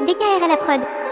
DKR à la prod.